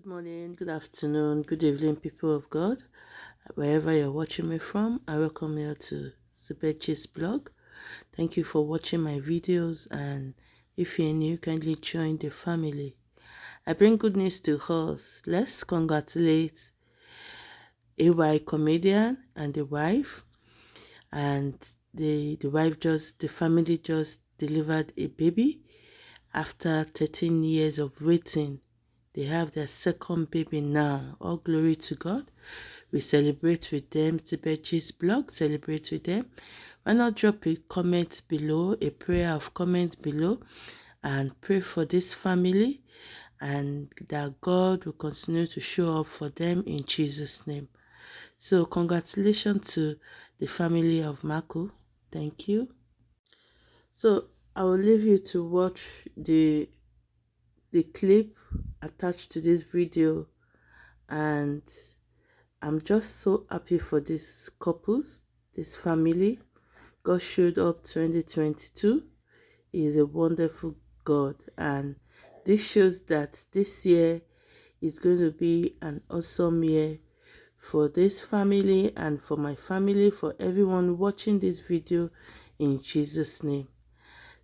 Good morning, good afternoon, good evening, people of God. Wherever you're watching me from, I welcome you to Zubechi's blog. Thank you for watching my videos and if you're new, kindly join the family. I bring good news to us. Let's congratulate AY comedian and the wife. And the, the wife just, the family just delivered a baby after 13 years of waiting they have their second baby now. All glory to God. We celebrate with them. Tibechi's blog, celebrate with them. Why not drop a comment below, a prayer of comment below, and pray for this family and that God will continue to show up for them in Jesus' name. So congratulations to the family of Makun. Thank you. So I will leave you to watch the the clip attached to this video and I'm just so happy for these couples, this family. God showed up 2022. He is a wonderful God and this shows that this year is going to be an awesome year for this family and for my family, for everyone watching this video in Jesus' name.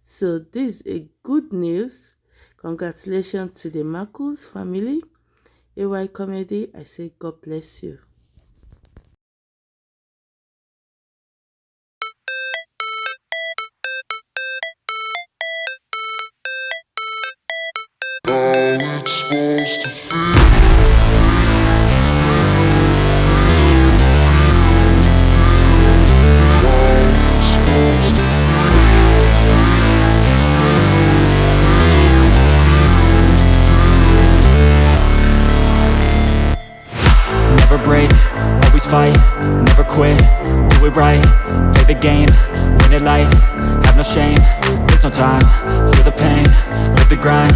So this is a good news Congratulations to the Marcus family. AY Comedy, I say God bless you. to fight, never quit, do it right Play the game, win it life, have no shame There's no time, feel the pain, live the grind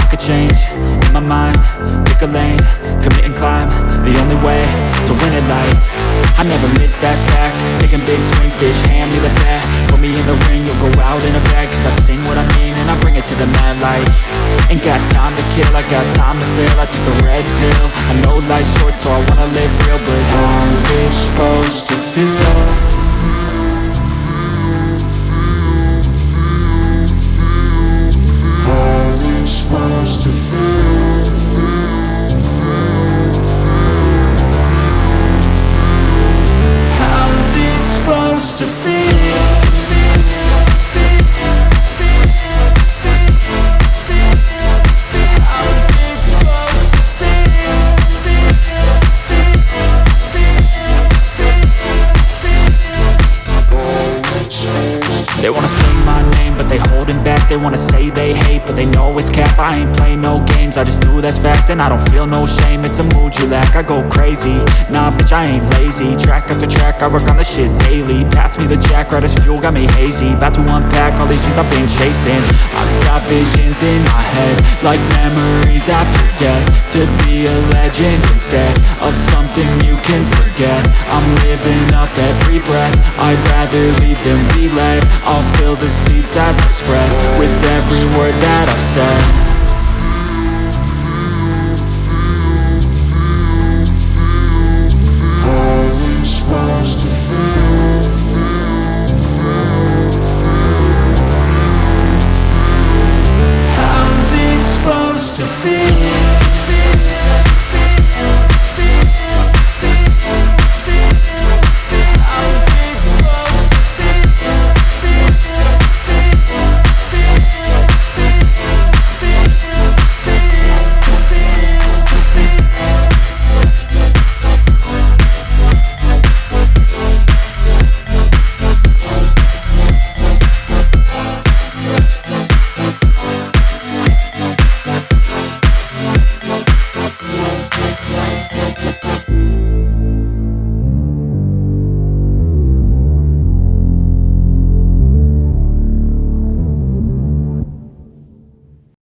I could change, in my mind, pick a lane Commit and climb, the only way to win it life. I never miss, that's fact Taking big swings, bitch, hand me the bat Put me in the ring, you'll go out in a bag Cause I sing to the mad light. Ain't got time to kill, I got time to feel I took the red pill. I know life's short so I wanna live real But how's it supposed to feel? Wanna say my name, but they holding back. They wanna say they hate, but they know it's cap. I ain't play no games, I just do that's fact And I don't feel no shame, it's a mood you lack I go crazy, nah bitch I ain't lazy. Track after track, I work on the shit daily. Pass me the jack, right as fuel, got me hazy. About to unpack all these things I've been chasing. I've got visions in my head Like memories after death. To be a legend instead of something you can forget. I'm living up every breath. I'd rather lead than be led I'll fill the seeds as I spread With every word that I've said. To feel?